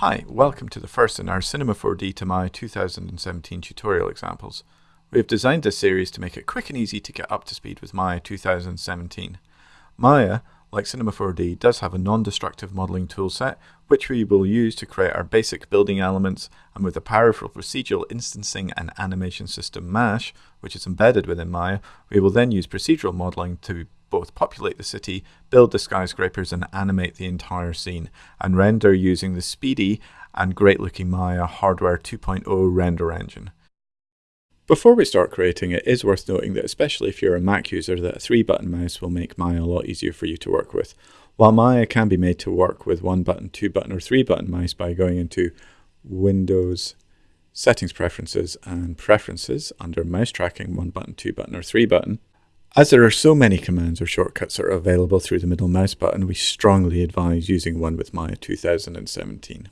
Hi, welcome to the first in our Cinema 4D to Maya 2017 tutorial examples. We have designed this series to make it quick and easy to get up to speed with Maya 2017. Maya, like Cinema 4D, does have a non-destructive modeling toolset, which we will use to create our basic building elements, and with the powerful procedural instancing and animation system MASH, which is embedded within Maya, we will then use procedural modeling to both populate the city, build the skyscrapers, and animate the entire scene, and render using the speedy and great looking Maya Hardware 2.0 render engine. Before we start creating, it is worth noting that especially if you're a Mac user, that a three button mouse will make Maya a lot easier for you to work with. While Maya can be made to work with one button, two button, or three button mice by going into Windows, Settings Preferences, and Preferences under Mouse Tracking, one button, two button, or three button, as there are so many commands or shortcuts that are available through the middle mouse button, we strongly advise using one with Maya 2017.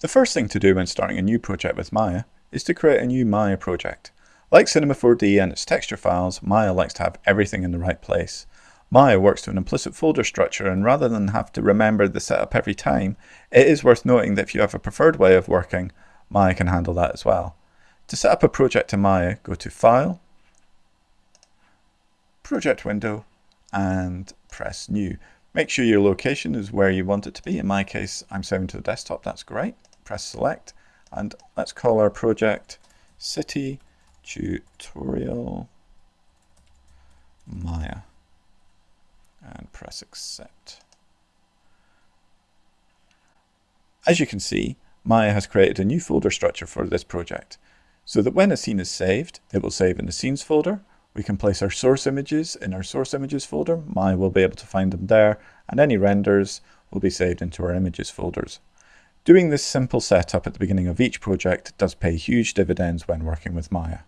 The first thing to do when starting a new project with Maya is to create a new Maya project. Like Cinema 4D and its texture files, Maya likes to have everything in the right place. Maya works to an implicit folder structure and rather than have to remember the setup every time, it is worth noting that if you have a preferred way of working, Maya can handle that as well. To set up a project in Maya, go to File, project window and press new. Make sure your location is where you want it to be. In my case, I'm saving to the desktop. That's great. Press select and let's call our project City Tutorial Maya and press accept. As you can see, Maya has created a new folder structure for this project so that when a scene is saved, it will save in the scenes folder we can place our source images in our source images folder. Maya will be able to find them there, and any renders will be saved into our images folders. Doing this simple setup at the beginning of each project does pay huge dividends when working with Maya.